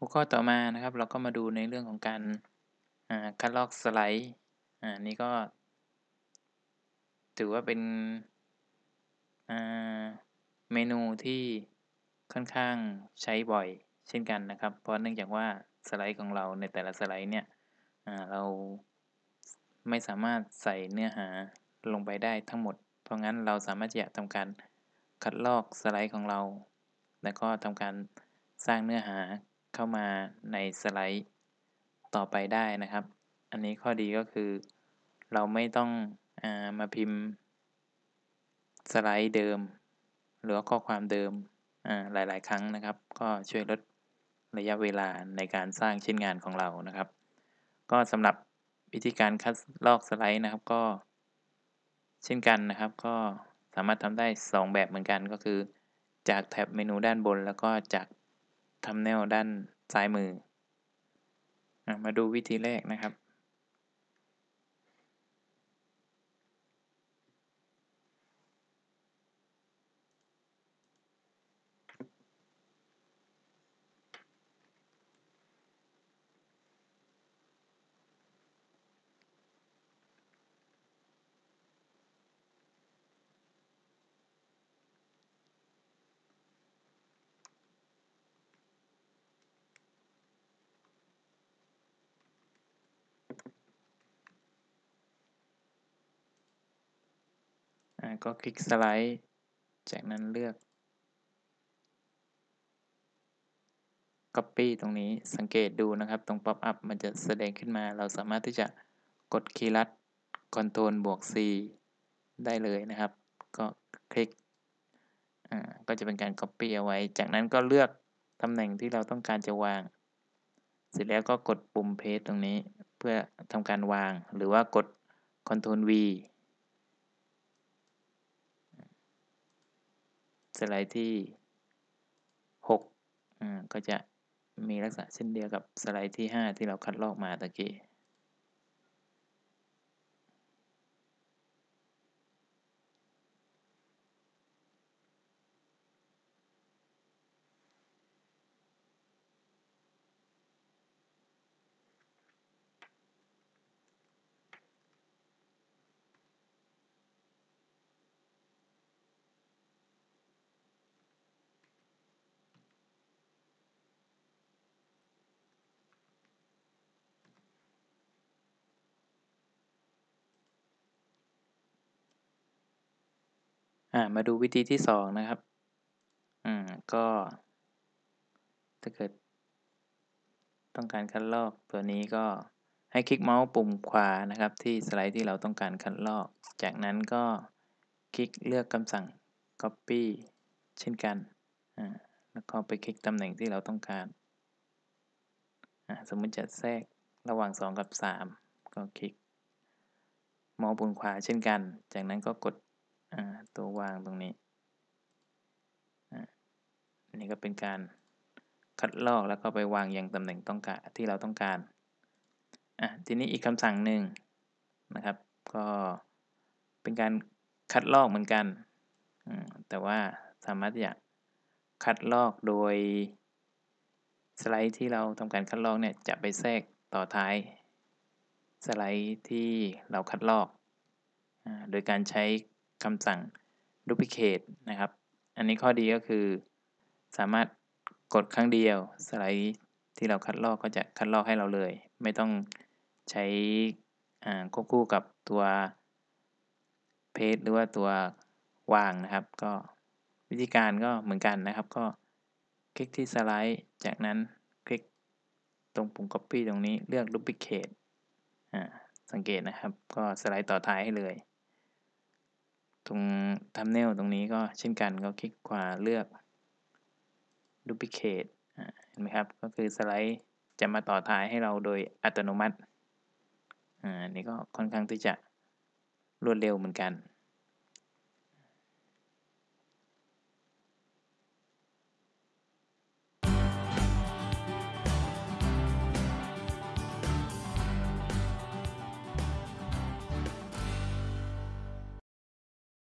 หัวข้อต่อมานะครับ เราก็มาดูในเรื่องของการคัดลอกสไลด์อ่านี่ก็ ถือว่าเป็นเมนูที่ค่อนข้างใช้บ่อยเช่นกันนะครับ เพราะเนื่องจากว่าสไลด์ของเราในแต่ละสไลด์เนี่ยเราไม่สามารถใส่เนื้อหาลงไปได้ทั้งหมด เพราะงั้นเราสามารถจะทำการคัดลอกสไลด์ของเรา แล้วก็ทำการสร้างเนื้อหา เข้ามาในสไลด์ต่อไปได้นะครับ อันนี้ข้อดีก็คือ เราไม่ต้องอมาพิมพ์ สไลด์เดิม หรือข้อความเดิมหลาย ๆ ครั้งนะครับ ก็ช่วยลดระยะเวลาในการสร้างชิ้นงานของเรานะครับ ก็สำหรับวิธีการคัดลอกสไลด์นะครับก็เช่นกันนะครับ ก็สามารถทำได้ 2 แบบเหมือนกันก็คือ จากแท็บเมนูด้านบน แล้วก็จากทำแนวด้าน ซ้ายมือมาดูวิธีแรกนะครับ ก็คลิกสไลด์ จากนั้นเลือก Copy ตรงนี้สังเกตดูนะครับ ตรง Pop up มันจะแสดงขึ้นมา เราสามารถที่จะกดคีย์ลัด Ctrl บวก C ได้เลยนะครับ ก็คลิกอ่าก็จะเป็นการ Copy เอาไว้ จากนั้นก็เลือกตำแหน่งที่เราต้องการจะวาง เสร็จแล้วก็กดปุ่ม Paste ตรงนี้ เพื่อทำการวาง หรือว่ากด Ctrl V สไลด์ที่6อ่าก็จะมีลักษณะเช่นเดียวกับสไลด์ที่ 5 ที่เราคัดลอกมาตะกี้ามาดูวิธีที่สองนะครับอืมก็ถ้าเกิด ต้องการคัดลอกตัวนี้ก็ให้คลิกเมาส์ปุ่มขวานะครับ ที่สไลด์ที่เราต้องการคัดลอก จากนั้นก็คลิกเลือกคำสั่ง copy เช่นกันอ่าแล้วก็ไปคลิกตำแหน่งที่เราต้องการอ่าสมมติจะแทรกระหว่าง 2 กับ 3 ก็คลิกเมาส์ปุ่มขวาเช่นกัน จากนั้นก็กด ตัววางตรงนี้อันนี้ก็เป็นการคัดลอกแล้วก็ไปวางอย่างตำแหน่งต้องการที่เราต้องการอะทีนี้อีกคำสั่งหนึ่งนะครับ ก็เป็นการคัดลอกเหมือนกัน แต่ว่าสามารถจะคัดลอกโดยสไลด์ที่เราทำการคัดลอกเนี่ยจะไปแทรกต่อท้าย สไลด์ที่เราคัดลอก โดยการใช้ คำสั่ง duplicate นะครับ อันนี้ข้อดีก็คือ สามารถกดครั้งเดียว สไลด์ที่เราคัดลอกก็จะคัดลอกให้เราเลย ไม่ต้องใช้ควบคู่กับตัวเพจหรือว่าตัววางนะครับ ก็วิธีการก็เหมือนกันนะครับ ก็คลิกที่สไลด์ จากนั้นคลิกตรงปุ่ม copy ตรงนี้เลือก duplicate สังเกตนะครับ ก็สไลด์ต่อท้ายให้เลย ตรงทัมเนลตรงนี้ก็เช่นกันก็คลิกขวาเลือก duplicate เห็นไหมครับ ก็คือสไลด์จะมาต่อท้ายให้เราโดยอัตโนมัติ อ่า นี่ก็ค่อนข้างที่จะรวดเร็วเหมือนกัน